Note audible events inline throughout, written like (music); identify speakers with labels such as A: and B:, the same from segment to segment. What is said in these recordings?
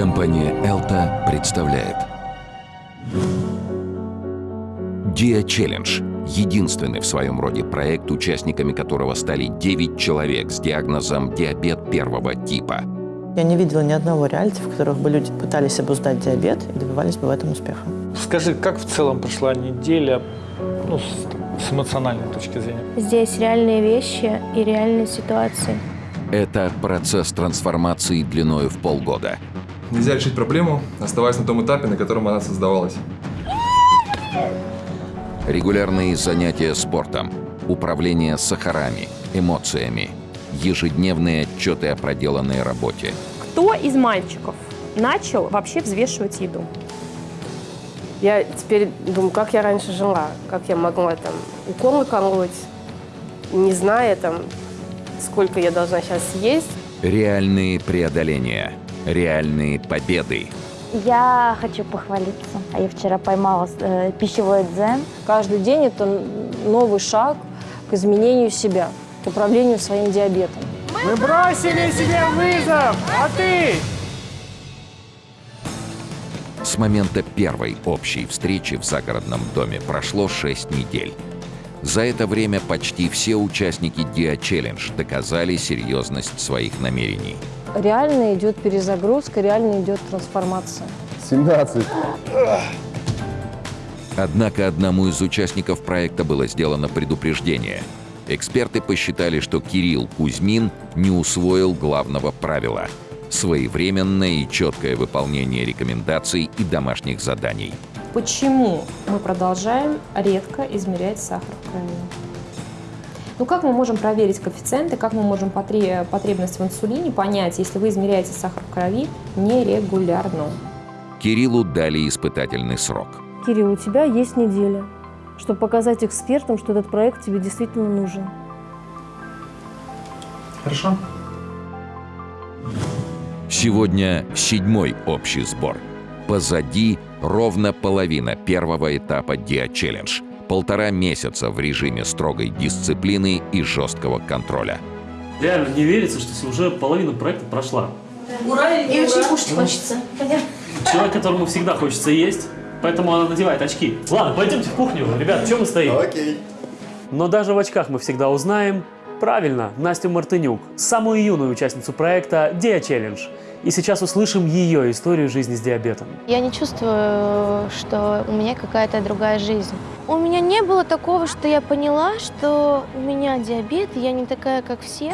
A: Компания «Элта» представляет Dia Challenge – единственный в своем роде проект, участниками которого стали 9 человек с диагнозом диабет первого типа.
B: Я не видела ни одного реалити, в которых бы люди пытались обуздать диабет и добивались бы в этом успеха.
C: Скажи, как в целом прошла неделя ну, с, с эмоциональной точки зрения?
D: Здесь реальные вещи и реальные ситуации.
A: Это процесс трансформации длиною в полгода.
E: Нельзя решить проблему, оставаясь на том этапе, на котором она создавалась.
A: Регулярные занятия спортом, управление сахарами, эмоциями, ежедневные отчеты о проделанной работе.
F: Кто из мальчиков начал вообще взвешивать еду?
G: Я теперь думаю, как я раньше жила, как я могла там уколы колоть, не зная там, сколько я должна сейчас съесть.
A: Реальные преодоления, реальные победы.
H: Я хочу похвалиться. Я вчера поймала э, пищевой дзен.
I: Каждый день это новый шаг к изменению себя, к управлению своим диабетом.
C: Мы бросили себе вызов, а ты?
A: С момента первой общей встречи в загородном доме прошло 6 недель. За это время почти все участники Dia Challenge доказали серьезность своих намерений.
I: Реально идет перезагрузка, реально идет трансформация.
J: 17.
A: Однако одному из участников проекта было сделано предупреждение. Эксперты посчитали, что Кирилл Кузьмин не усвоил главного правила – своевременное и четкое выполнение рекомендаций и домашних заданий.
F: Почему мы продолжаем редко измерять сахар в крови? Ну как мы можем проверить коэффициенты, как мы можем потребность в инсулине понять, если вы измеряете сахар в крови нерегулярно?
A: Кириллу дали испытательный срок.
I: Кирилл, у тебя есть неделя, чтобы показать экспертам, что этот проект тебе действительно нужен.
C: Хорошо.
A: Сегодня седьмой общий сбор. Позади ровно половина первого этапа Challenge. Полтора месяца в режиме строгой дисциплины и жесткого контроля.
K: Реально не верится, что уже половина проекта прошла.
D: Ура И ура? очень кушать хочется.
K: Человек, которому всегда хочется есть, поэтому она надевает очки. Ладно, пойдемте в кухню. Ребят, чем мы стоим?
J: Окей.
K: Но даже в очках мы всегда узнаем, правильно, Настю Мартынюк, самую юную участницу проекта Dia Challenge – и сейчас услышим ее историю жизни с диабетом.
D: Я не чувствую, что у меня какая-то другая жизнь. У меня не было такого, что я поняла, что у меня диабет, и я не такая, как все.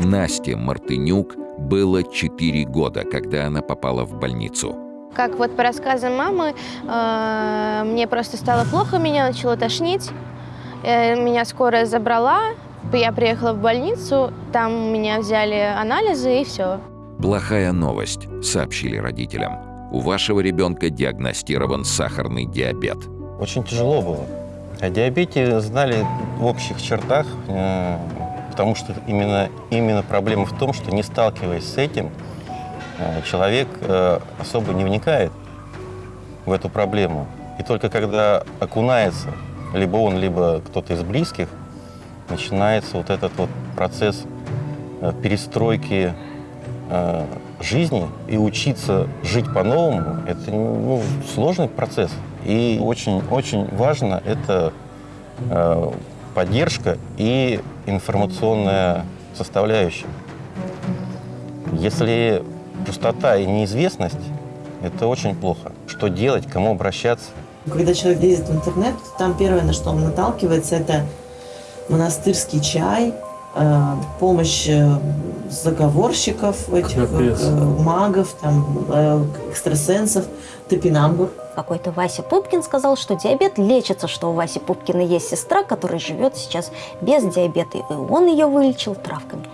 A: Насте Мартынюк было 4 года, когда она попала в больницу.
D: Как вот по рассказам мамы, э, мне просто стало плохо, меня начало тошнить. Э, меня скорая забрала, я приехала в больницу, там меня взяли анализы и все.
A: Плохая новость, сообщили родителям. У вашего ребенка диагностирован сахарный диабет.
J: Очень тяжело было. О диабете знали в общих чертах, э, потому что именно, именно проблема в том, что не сталкиваясь с этим, э, человек э, особо не вникает в эту проблему. И только когда окунается, либо он, либо кто-то из близких, начинается вот этот вот процесс перестройки э, жизни и учиться жить по-новому, это ну, сложный процесс. И очень-очень важно это э, поддержка и информационная составляющая. Если пустота и неизвестность, это очень плохо. Что делать, кому обращаться?
B: Когда человек лезет в интернет, там первое, на что он наталкивается, это монастырский чай, помощь э, заговорщиков, этих э, магов, там, экстрасенсов, топинамбур.
H: Какой-то Вася Пупкин сказал, что диабет лечится, что у Васи Пупкина есть сестра, которая живет сейчас без диабета, и он ее вылечил травками.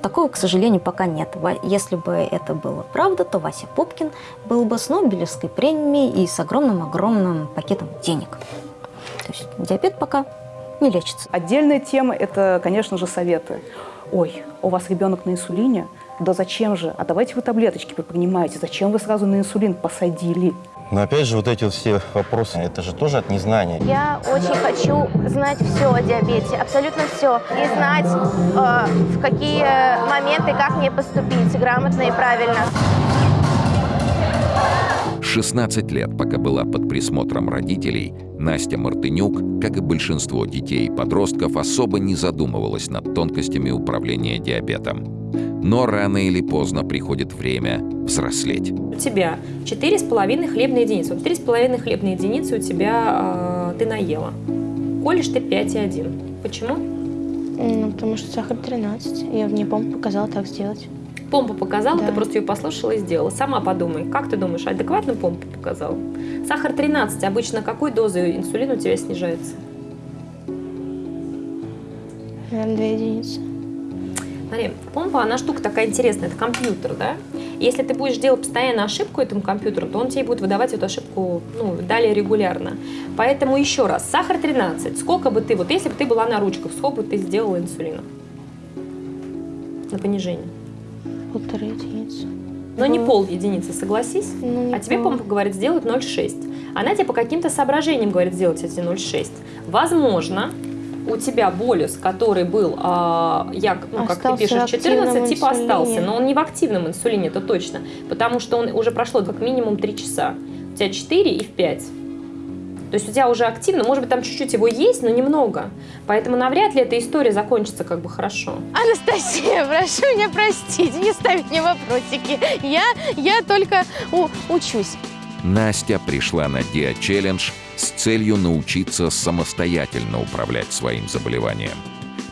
H: Такого, к сожалению, пока нет. Если бы это было правда, то Вася Пупкин был бы с Нобелевской премией и с огромным-огромным пакетом денег. То есть диабет пока не лечится.
F: Отдельная тема – это, конечно же, советы. Ой, у вас ребенок на инсулине? Да зачем же? А давайте вы таблеточки понимаете. Зачем вы сразу на инсулин посадили?
J: Но опять же, вот эти вот все вопросы, это же тоже от незнания.
D: Я очень хочу знать все о диабете, абсолютно все. И знать, э, в какие моменты, как мне поступить, грамотно и правильно.
A: 16 лет, пока была под присмотром родителей, Настя Мартынюк, как и большинство детей и подростков, особо не задумывалась над тонкостями управления диабетом. Но рано или поздно приходит время взрослеть.
F: У тебя 4,5 хлебные единицы. Вот 3,5 хлебные единицы у тебя э, ты наела. Колешь ты 5,1. Почему?
D: Ну, потому что сахар 13. Я мне помпа показала так сделать.
F: Помпа показала,
D: Да.
F: ты просто ее послушала и сделала. Сама подумай, как ты думаешь, адекватно помпа показала? Сахар 13. Обычно какой дозой инсулина у тебя снижается?
D: Наверное, 2 единицы.
F: Смотри, помпа, она штука такая интересная, это компьютер, да? Если ты будешь делать постоянно ошибку этому компьютеру, то он тебе будет выдавать эту ошибку ну, далее регулярно. Поэтому еще раз, сахар 13. Сколько бы ты, вот если бы ты была на ручках, сколько бы ты сделала инсулина? На понижение.
D: Полторы единицы.
F: Но не пол единицы, согласись?
D: Ну,
F: А тебе
D: пол.
F: помпа говорит сделать 0,6. Она тебе по каким-то соображениям говорит сделать эти 0,6. Возможно, у тебя болюс, который был, а, як- ну, как ты
D: Остался
F: пишешь,
D: в активном
F: 14, типа
D: инсулине.
F: остался, но он не в активном инсулине, это точно, потому что он уже прошло как минимум 3 часа. У тебя 4 и в 5. То есть у тебя уже активно, может быть, там чуть-чуть его есть, но немного. Поэтому навряд ли эта история закончится как бы хорошо.
D: Анастасия, (laughs) прошу меня простить, не ставить мне вопросики. Я, я только у- учусь.
A: Настя пришла на Dia Challenge с целью научиться самостоятельно управлять своим заболеванием,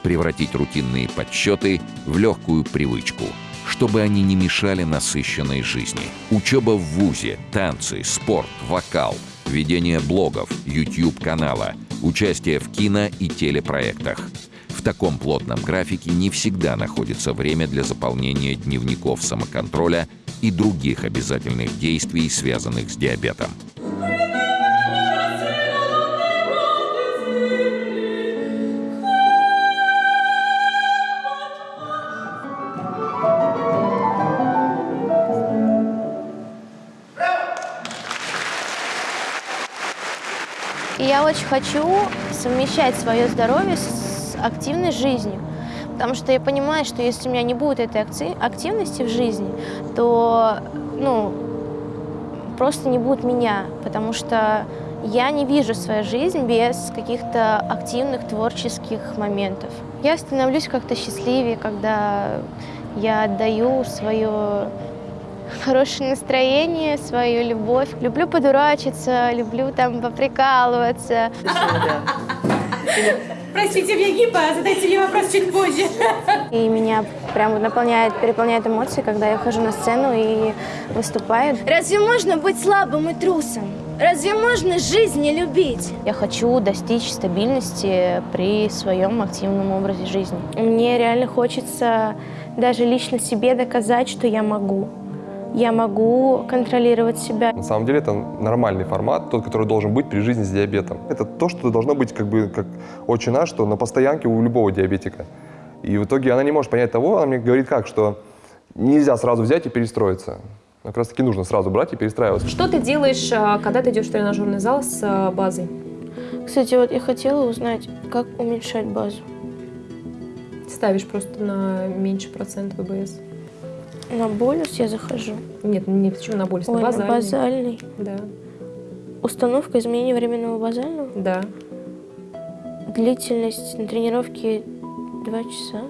A: превратить рутинные подсчеты в легкую привычку, чтобы они не мешали насыщенной жизни. Учеба в ВУЗе, танцы, спорт, вокал, ведение блогов, YouTube-канала, участие в кино и телепроектах. В таком плотном графике не всегда находится время для заполнения дневников самоконтроля и других обязательных действий, связанных с диабетом.
D: И я очень хочу совмещать свое здоровье с активной жизнью. Потому что я понимаю, что если у меня не будет этой активности в жизни, то ну, просто не будет меня. Потому что я не вижу свою жизнь без каких-то активных творческих моментов. Я становлюсь как-то счастливее, когда я отдаю свое хорошее настроение, свою любовь. Люблю подурачиться, люблю там поприкалываться.
L: Простите, мне гипа, задайте мне вопрос чуть позже.
D: И меня прям наполняет, переполняет эмоции, когда я хожу на сцену и выступаю.
M: Разве можно быть слабым и трусом? Разве можно жизнь не любить?
D: Я хочу достичь стабильности при своем активном образе жизни. Мне реально хочется даже лично себе доказать, что я могу. Я могу контролировать себя.
E: На самом деле это нормальный формат, тот, который должен быть при жизни с диабетом. Это то, что должно быть как бы как очень наш, что на постоянке у любого диабетика. И в итоге она не может понять того, она мне говорит как, что нельзя сразу взять и перестроиться. Как раз таки нужно сразу брать и перестраиваться.
F: Что ты делаешь, а, когда ты идешь в тренажерный зал с а, базой?
D: Кстати, вот я хотела узнать, как уменьшать базу.
F: Ставишь просто на меньше процент ВБС.
D: На болюс я захожу.
F: Нет, не почему на боль,
D: Ой,
F: на
D: на
F: базальный.
D: базальный.
F: Да.
D: Установка изменения временного базального?
F: Да.
D: Длительность на тренировке 2 часа.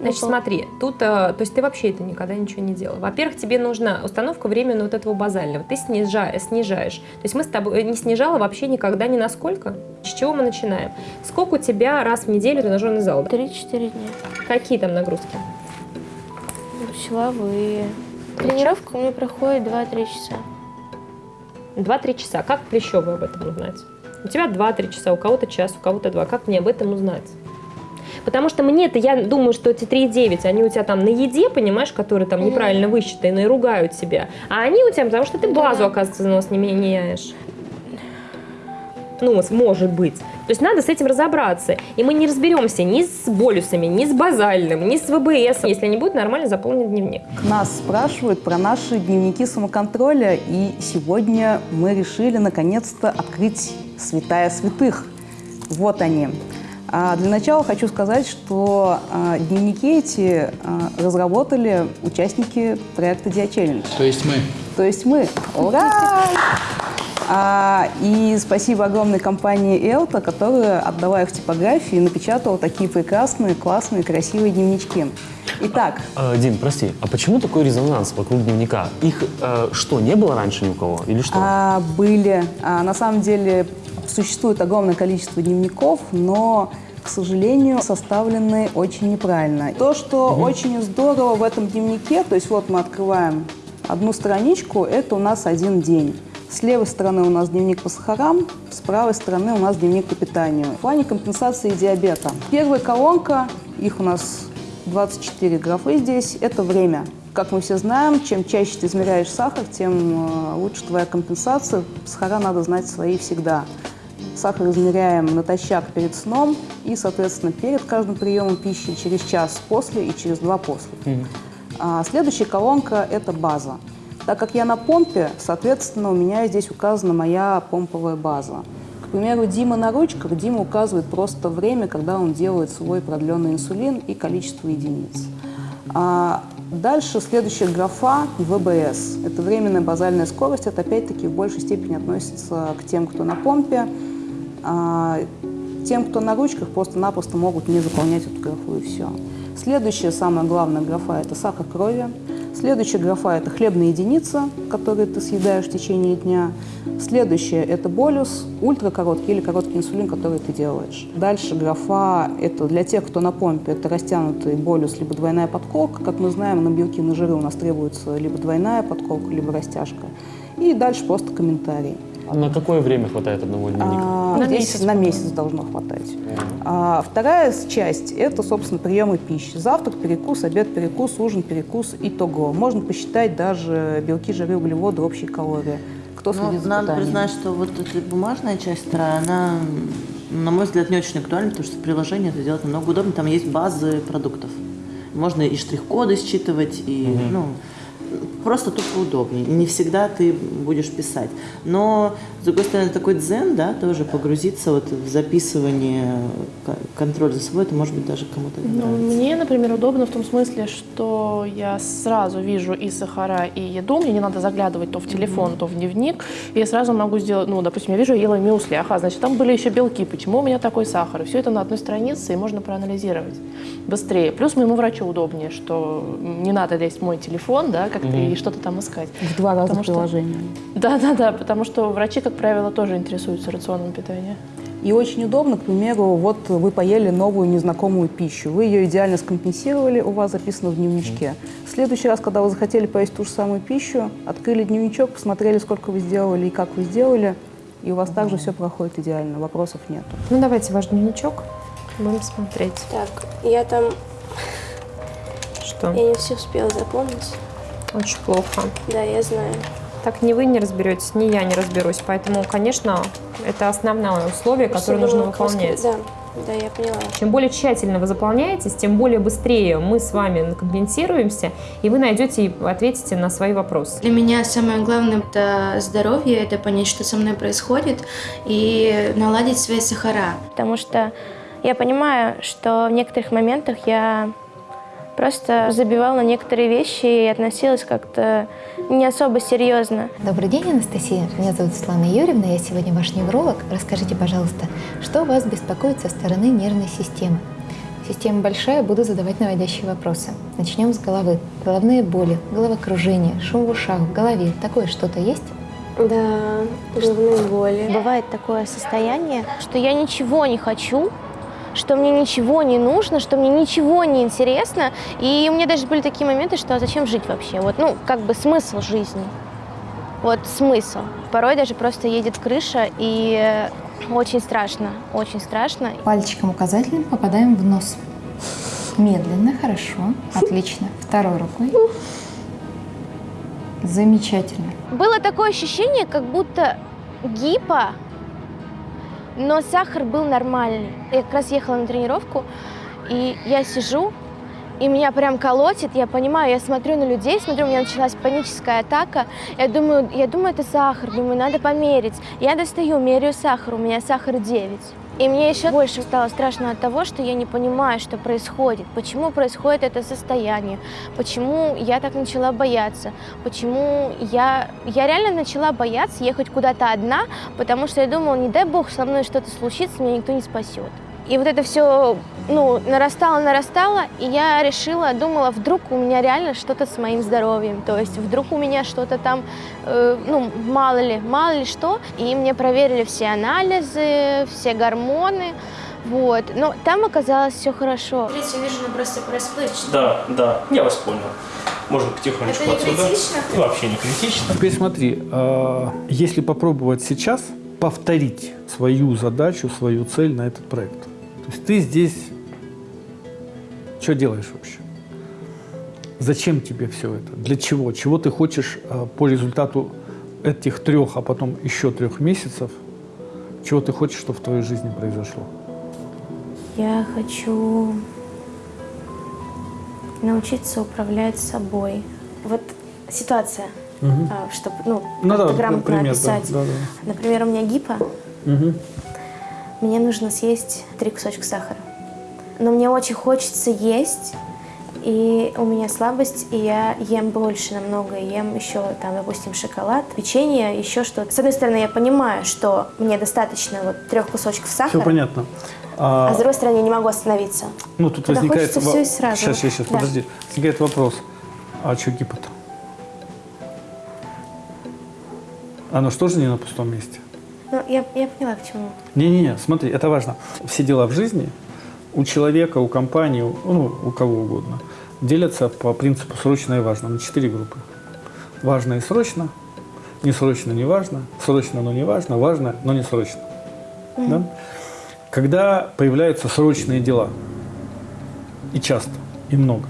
F: Значит, смотри, тут, э, то есть ты вообще это никогда ничего не делал. Во-первых, тебе нужна установка временно вот этого базального. Ты снижаешь, снижаешь. То есть мы с тобой не снижала вообще никогда ни на сколько. С чего мы начинаем? Сколько у тебя раз в неделю тренажерный зал? да?
D: 3-4 дня.
F: Какие там нагрузки?
D: Силовые. Тренировка у меня проходит 2-3 часа.
F: 2-3 часа. Как Плещева об этом узнать? У тебя 2-3 часа, у кого-то час, у кого-то 2. Как мне об этом узнать? Потому что мне-то, я думаю, что эти 3,9, они у тебя там на еде, понимаешь, которые там неправильно высчитаны и ругают тебя. А они у тебя, потому что ты базу, оказывается, нос не меняешь. Ну, может быть. То есть надо с этим разобраться. И мы не разберемся ни с болюсами, ни с базальным, ни с ВБС, если не будет нормально заполнен дневник.
N: Нас спрашивают про наши дневники самоконтроля, и сегодня мы решили наконец-то открыть святая святых. Вот они. А для начала хочу сказать, что а, дневники эти а, разработали участники проекта Challenge.
O: То есть мы.
N: То есть мы. Ура! А, и спасибо огромной компании Элта, которая отдала их типографии и напечатала такие прекрасные, классные, красивые дневнички. Итак.
K: А, Дим, прости, а почему такой резонанс вокруг дневника? Их э, что, не было раньше ни у кого или что?
N: А, были. А, на самом деле существует огромное количество дневников, но к сожалению, составлены очень неправильно. То, что угу. очень здорово в этом дневнике, то есть вот мы открываем одну страничку, это у нас один день. С левой стороны у нас дневник по сахарам, с правой стороны у нас дневник по питанию. В плане компенсации диабета. Первая колонка, их у нас 24 графы здесь, это время. Как мы все знаем, чем чаще ты измеряешь сахар, тем э, лучше твоя компенсация. Сахара надо знать свои всегда. Сахар измеряем натощак перед сном и, соответственно, перед каждым приемом пищи, через час после и через два после. Mm-hmm. А следующая колонка – это база. Так как я на помпе, соответственно, у меня здесь указана моя помповая база. К примеру, Дима на ручках, Дима указывает просто время, когда он делает свой продленный инсулин и количество единиц. А дальше следующая графа – ВБС. Это временная базальная скорость. Это опять-таки в большей степени относится к тем, кто на помпе. А тем, кто на ручках, просто-напросто могут не заполнять эту графу и все. Следующая, самая главная графа – это сахар крови. Следующая графа – это хлебная единица, которую ты съедаешь в течение дня. Следующая – это болюс, ультракороткий или короткий инсулин, который ты делаешь. Дальше графа – это для тех, кто на помпе, это растянутый болюс, либо двойная подколка. Как мы знаем, на белки, на жиры у нас требуется либо двойная подколка, либо растяжка. И дальше просто комментарий.
K: На какое время хватает одного дневника?
N: А, на месяц. на месяц должно хватать. А, вторая часть – это, собственно, приемы пищи. Завтрак, перекус, обед, перекус, ужин, перекус, итого. Можно посчитать даже белки, жиры, углеводы, общие калории. Кто
B: ну, за Надо питанием. признать, что вот эта бумажная часть вторая, она, на мой взгляд, не очень актуальна, потому что в приложении это делать намного удобнее. Там есть базы продуктов. Можно и штрих-коды считывать, и, угу. ну, просто тупо удобнее. Не всегда ты будешь писать. Но, с другой стороны, такой дзен, да, тоже погрузиться вот в записывание, контроль за собой, это может быть даже кому-то не
O: ну, Мне, например, удобно в том смысле, что я сразу вижу и сахара, и еду, мне не надо заглядывать то в телефон, mm-hmm. то в дневник, и я сразу могу сделать, ну, допустим, я вижу, я ела мюсли, ага, значит, там были еще белки, почему у меня такой сахар, и все это на одной странице, и можно проанализировать быстрее. Плюс моему врачу удобнее, что не надо лезть в мой телефон, да, как-то mm-hmm. и что-то там искать.
N: В два раза потому приложение.
O: Да, да, да, потому что врачи, как правило, тоже интересуются рационом питания.
N: И очень удобно, к примеру, вот вы поели новую незнакомую пищу, вы ее идеально скомпенсировали, у вас записано в дневничке. В следующий раз, когда вы захотели поесть ту же самую пищу, открыли дневничок, посмотрели, сколько вы сделали и как вы сделали, и у вас также все проходит идеально, вопросов нет.
F: Ну давайте ваш дневничок, будем смотреть.
M: Так, я там...
F: Что?
M: Я не все успела запомнить.
F: Очень плохо.
M: Да, я знаю.
F: Так ни вы не разберетесь, ни я не разберусь. Поэтому, конечно, это основное условие, которое нужно выполнять.
M: Да, да, я поняла.
F: Чем более тщательно вы заполняетесь, тем более быстрее мы с вами компенсируемся, и вы найдете и ответите на свои вопросы.
P: Для меня самое главное – это здоровье, это понять, что со мной происходит, и наладить свои сахара.
D: Потому что я понимаю, что в некоторых моментах я просто забивала на некоторые вещи и относилась как-то не особо серьезно.
Q: Добрый день, Анастасия. Меня зовут Светлана Юрьевна, я сегодня ваш невролог. Расскажите, пожалуйста, что вас беспокоит со стороны нервной системы? Система большая, буду задавать наводящие вопросы. Начнем с головы. Головные боли, головокружение, шум в ушах, в голове. Такое что-то есть?
D: Да, головные боли. Бывает такое состояние, что я ничего не хочу, что мне ничего не нужно, что мне ничего не интересно. И у меня даже были такие моменты, что а зачем жить вообще? Вот, ну, как бы смысл жизни. Вот смысл. Порой даже просто едет крыша, и очень страшно, очень страшно.
Q: Пальчиком указательным попадаем в нос. Медленно, хорошо, отлично. Второй рукой. Замечательно.
D: Было такое ощущение, как будто гипо но сахар был нормальный. Я как раз ехала на тренировку, и я сижу, и меня прям колотит, я понимаю, я смотрю на людей, смотрю, у меня началась паническая атака, я думаю, я думаю, это сахар, думаю, надо померить. Я достаю, меряю сахар, у меня сахар 9. И мне еще больше стало страшно от того, что я не понимаю, что происходит, почему происходит это состояние, почему я так начала бояться, почему я, я реально начала бояться ехать куда-то одна, потому что я думала, не дай бог со мной что-то случится, меня никто не спасет. И вот это все ну, нарастало, нарастало, и я решила, думала, вдруг у меня реально что-то с моим здоровьем, то есть вдруг у меня что-то там, э, ну, мало ли, мало ли что. И мне проверили все анализы, все гормоны, вот. Но там оказалось все хорошо.
P: Смотрите, вижу, ну просто расплывчато.
R: Да, да, я вас понял. Можно потихонечку
P: Это не
R: отсюда.
P: критично?
R: И вообще не критично.
C: Теперь смотри, э, если попробовать сейчас повторить свою задачу, свою цель на этот проект. То есть ты здесь что делаешь вообще? Зачем тебе все это? Для чего? Чего ты хочешь э, по результату этих трех, а потом еще трех месяцев? Чего ты хочешь, чтобы в твоей жизни произошло?
D: Я хочу научиться управлять собой. Вот ситуация,
C: Мгм.
D: чтобы ну,
C: Ну да,
D: грамотно
C: пример, да,
D: описать.
C: да, да.
D: Например, у меня гипо,
C: Мгм.
D: Мне нужно съесть три кусочка сахара. Но мне очень хочется есть, и у меня слабость, и я ем больше намного, ем еще, там, допустим, шоколад, печенье, еще что-то. С одной стороны, я понимаю, что мне достаточно вот трех кусочков сахара,
C: Все понятно.
D: а с другой стороны, я не могу остановиться.
C: Ну, тут
D: Когда
C: возникает...
D: хочется всё и сразу.
C: Сейчас, сейчас, сейчас,
D: Да.
C: подожди. Возникает вопрос. А что гипот? Оно что же не на пустом месте?
D: Ну, я, я поняла, к чему.
C: Не-не-не, смотри, это важно. Все дела в жизни у человека, у компании, у- ну, у кого угодно, делятся по принципу срочно и важно на четыре группы. Важно и срочно, не срочно, не важно, срочно, но не важно, важно, но не срочно. Да? Когда появляются срочные дела, и часто, и много,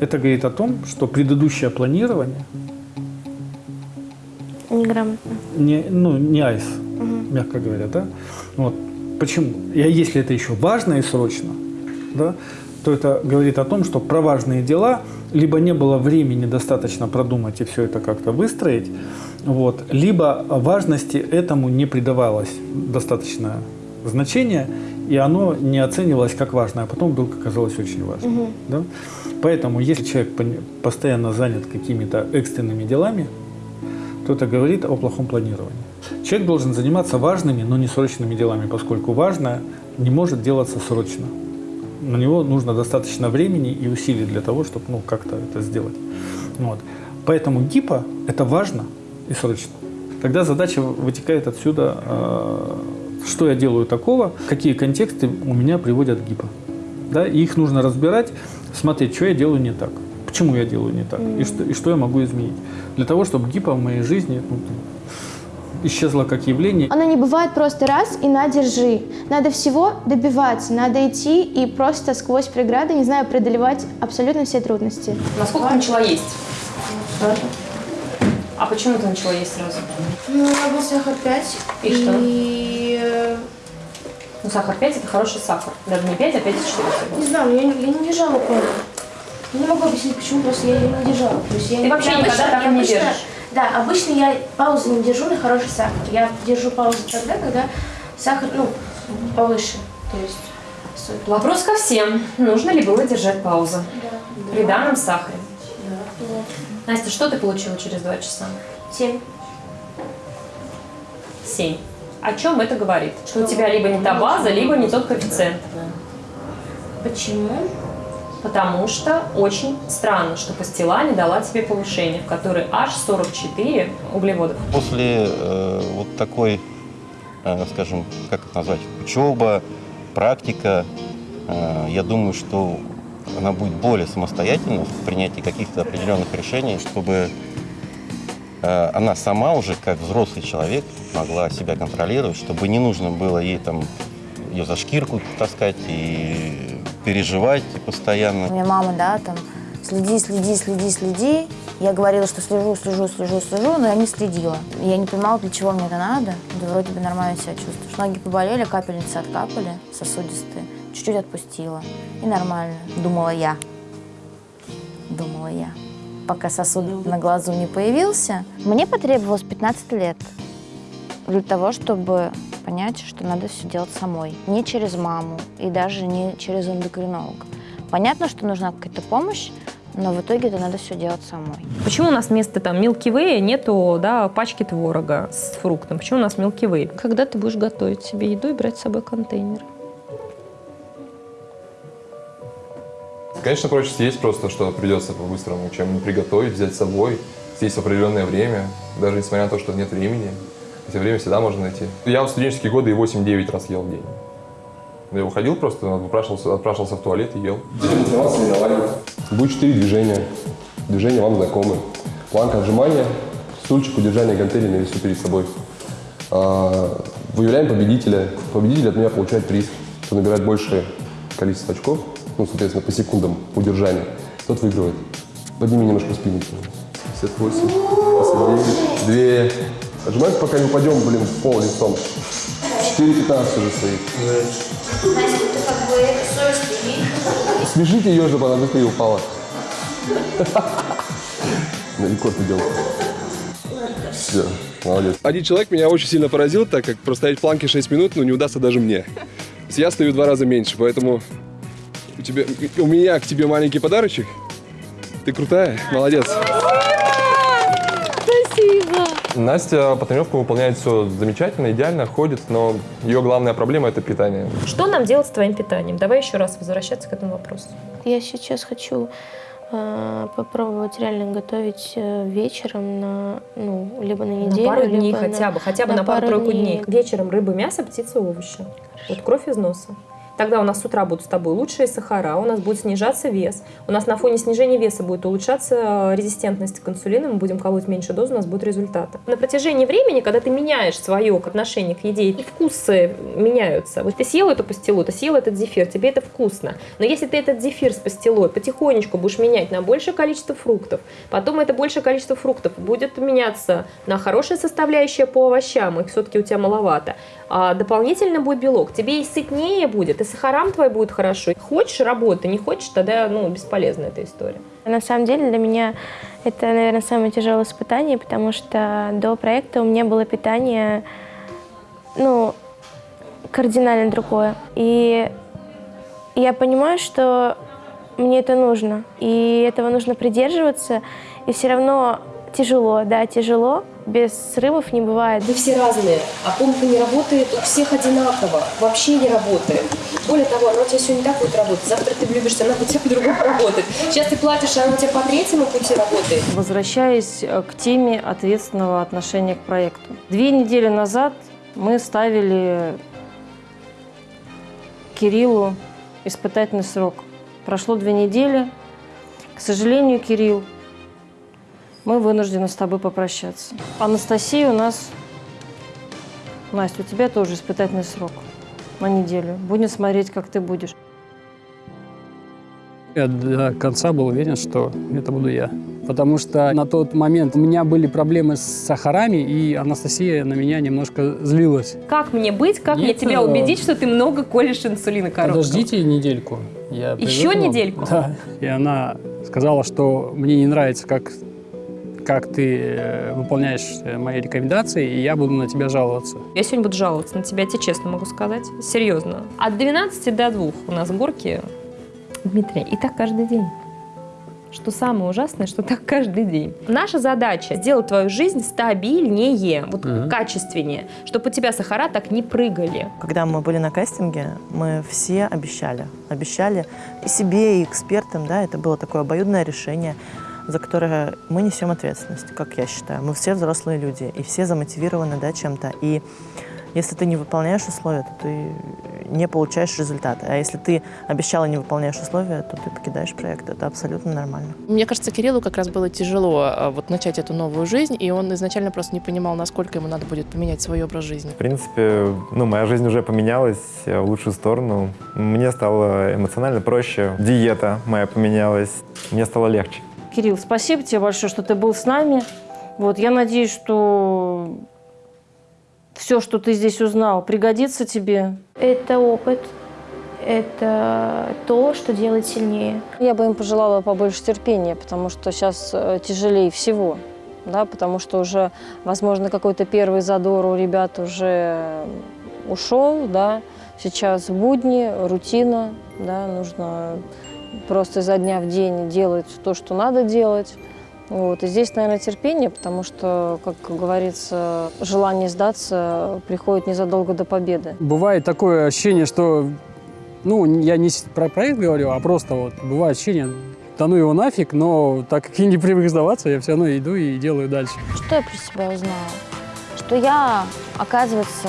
C: это говорит о том, что предыдущее планирование
D: Неграмотно.
C: не, ну, не айс. Мягко говоря, да? Вот. Почему? И если это еще важно и срочно, да, то это говорит о том, что про важные дела либо не было времени достаточно продумать и все это как-то выстроить, вот, либо важности этому не придавалось достаточное значение, и оно не оценивалось как важное, а потом вдруг оказалось очень важным.
D: Мгм.
C: Да? Поэтому, если человек постоянно занят какими-то экстренными делами, то это говорит о плохом планировании. Человек должен заниматься важными, но не срочными делами, поскольку важное не может делаться срочно. На него нужно достаточно времени и усилий для того, чтобы ну, как-то это сделать. Вот. Поэтому гипо – это важно и срочно. Тогда задача вытекает отсюда, э, что я делаю такого, какие контексты у меня приводят к гипо. Да? И их нужно разбирать, смотреть, что я делаю не так, почему я делаю не так, и, что, и что я могу изменить. Для того, чтобы гипо в моей жизни ну, исчезло как явление.
D: Оно не бывает просто раз и на, держи. Надо всего добиваться, надо идти и просто сквозь преграды, не знаю, преодолевать абсолютно все трудности.
F: Насколько ты начала есть? А почему ты начала есть сразу?
P: Ну, у меня был сахар 5.
F: И что?
P: И... э,
F: Ну, сахар 5 это хороший сахар. Даже не 5, а 5,4.
P: Не знаю, я, не- я не держала. Я не могу объяснить, почему, просто я ее не держала. То есть я
F: Ты вообще
P: я
F: никогда так и не держишь?
P: Да, обычно я паузу не держу на хороший сахар. Я держу паузу тогда, когда сахар, ну, повыше. То есть... соль.
F: Вопрос ко всем. Нужно ли было держать паузу при данном сахаре? Настя, что ты получила через два часа?
P: Семь.
F: Семь. О чем это говорит? Что у тебя либо не та база, либо не тот коэффициент.
P: Почему?
F: Потому что очень странно, что пастила не дала тебе повышение, в которой аж 44 углеводов.
J: После э, вот такой, э, скажем, как это назвать, учеба, практика, э, я думаю, что она будет более самостоятельна в принятии каких-то определенных решений, чтобы э, она сама уже, как взрослый человек, могла себя контролировать, чтобы не нужно было ей там ее за шкирку таскать и переживать постоянно.
S: У меня мама, да, там, следи, следи, следи, следи. Я говорила, что слежу, слежу, слежу, слежу, но я не следила. Я не понимала, для чего мне это надо. Да вроде бы нормально себя чувствуешь. Ноги поболели, капельницы откапали, сосудистые. Чуть-чуть отпустила. И нормально. Думала я. Думала я. Пока сосуд на глазу не появился.
D: Мне потребовалось 15 лет для того, чтобы
S: понять, что надо все делать самой. Не через маму и даже не через эндокринолога. Понятно, что нужна какая-то помощь, но в итоге это надо все делать самой.
F: Почему у нас вместо там Milky Way нету да, пачки творога с фруктом? Почему у нас Milky Way? Когда ты будешь готовить себе еду и брать с собой контейнер?
E: Конечно, проще съесть просто, что придется по-быстрому, чем приготовить, взять с собой, съесть в определенное время, даже несмотря на то, что нет времени. Хотя время всегда можно найти. Я в студенческие годы и 8-9 раз ел в день. Я выходил просто, отпрашивался, отпрашивался в туалет и ел. Будет 4 движения. Движения вам знакомы. Планка отжимания, стульчик удержания гантели на весу перед собой. А, выявляем победителя. Победитель от меня получает приз. Кто набирает большее количество очков, ну, соответственно, по секундам удержания, тот выигрывает. Подними немножко спину. 58, 59, 2. Отжимаемся, пока не упадем, блин, в пол лицом. 4,15 уже стоит.
M: Настя, ты как бы совесть имеешь?
E: Смешите ее, чтобы она быстрее упала. На рекорд идем. Все, молодец. Один человек меня очень сильно поразил, так как простоять в планке 6 минут, ну, не удастся даже мне. Я стою в два раза меньше, поэтому у, тебя, у меня к тебе маленький подарочек. Ты крутая, молодец. Настя по тренировкам выполняет все замечательно, идеально, ходит, но ее главная проблема – это питание.
F: Что нам делать с твоим питанием? Давай еще раз возвращаться к этому вопросу.
D: Я сейчас хочу э, попробовать реально готовить э, вечером на, ну, либо на неделю,
F: на пару
D: либо
F: дней
D: на-
F: хотя бы, хотя бы на, пару-тройку дней. Вечером рыба, мясо, птица, овощи. Вот кровь из носа. Тогда у нас с утра будут с тобой лучшие сахара, у нас будет снижаться вес. У нас на фоне снижения веса будет улучшаться э, резистентность к инсулину, мы будем колоть меньше дозы, у нас будут результаты. На протяжении времени, когда ты меняешь свое отношение к еде, и вкусы меняются. Вот ты съел эту пастилу, ты съел этот зефир, тебе это вкусно. Но если ты этот зефир с пастилой потихонечку будешь менять на большее количество фруктов, потом это большее количество фруктов будет меняться на хорошие составляющие по овощам, их все-таки у тебя маловато. А дополнительно будет белок, тебе и сытнее будет, и сахарам твой будет хорошо. Хочешь работы, не хочешь, тогда ну, бесполезна эта история.
D: На самом деле для меня это, наверное, самое тяжелое испытание, потому что до проекта у меня было питание, ну, кардинально другое. И я понимаю, что мне это нужно, и этого нужно придерживаться, и все равно тяжело, да, тяжело, без срывов не бывает.
F: Вы все разные, а помпа не работает у всех одинаково, вообще не работает. Более того, она у тебя сегодня так будет работать, завтра ты влюбишься, она у тебя по-другому (laughs) работает. Сейчас ты платишь, а она у тебя по третьему пути работает.
I: Возвращаясь э, к теме ответственного отношения к проекту. Две недели назад мы ставили Кириллу испытательный срок. Прошло две недели. К сожалению, Кирилл, мы вынуждены с тобой попрощаться. Анастасия у нас... Настя, у тебя тоже испытательный срок на неделю. Будем смотреть, как ты будешь.
T: Я до конца был уверен, что это буду я. Потому что на тот момент у меня были проблемы с сахарами, и Анастасия на меня немножко злилась.
F: Как мне быть, как мне
T: Нет,
F: тебя
T: э,
F: убедить, что ты много колешь инсулина короткого?
T: Подождите недельку. Я
F: Еще недельку?
T: Да. И она сказала, что мне не нравится, как, как ты э, выполняешь э, мои рекомендации, и я буду на тебя жаловаться.
F: Я сегодня буду жаловаться на тебя, я тебе честно могу сказать. Серьезно. От 12 до 2 у нас горки, Дмитрий, и так каждый день. Что самое ужасное, что так каждый день. Наша задача сделать твою жизнь стабильнее, вот
B: Мгм.
F: качественнее, чтобы у тебя сахара так не прыгали.
B: Когда мы были на кастинге, мы все обещали. Обещали и себе, и экспертам, да, это было такое обоюдное решение, за которое мы несем ответственность, как я считаю. Мы все взрослые люди, и все замотивированы, да, чем-то. И если ты не выполняешь условия, то ты не получаешь результата. А если ты обещал и не выполняешь условия, то ты покидаешь проект. Это абсолютно нормально.
O: Мне кажется, Кириллу как раз было тяжело а, вот начать эту новую жизнь, и он изначально просто не понимал, насколько ему надо будет поменять свой образ жизни.
U: В принципе, ну, моя жизнь уже поменялась в лучшую сторону. Мне стало эмоционально проще. Диета моя поменялась. Мне стало легче.
I: Кирилл, спасибо тебе большое, что ты был с нами. Вот, я надеюсь, что все, что ты здесь узнал, пригодится тебе.
D: Это опыт, это то, что делает сильнее.
I: Я бы им пожелала побольше терпения, потому что сейчас э, тяжелее всего. Да, потому что уже, возможно, какой-то первый задор у ребят уже ушел, да, сейчас будни, рутина, да, нужно просто изо дня в день делать то, что надо делать. Вот. И здесь, наверное, терпение, потому что, как говорится, желание сдаться приходит незадолго до победы.
T: Бывает такое ощущение, что, ну, я не про проект говорю, а просто вот бывает ощущение, да ну его нафиг, но так как я не привык сдаваться, я все равно иду и делаю дальше.
S: Что я про себя узнала? Что я, оказывается,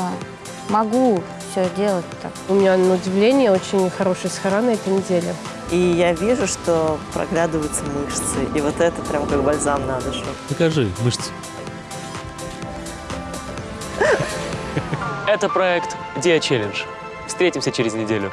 S: могу все делать так.
O: У меня, на удивление, очень хороший сахара на этой неделе.
B: И я вижу, что проглядываются мышцы. И вот это прям как бальзам на душу.
K: Покажи мышцы. Это проект Dia Challenge. Встретимся через неделю.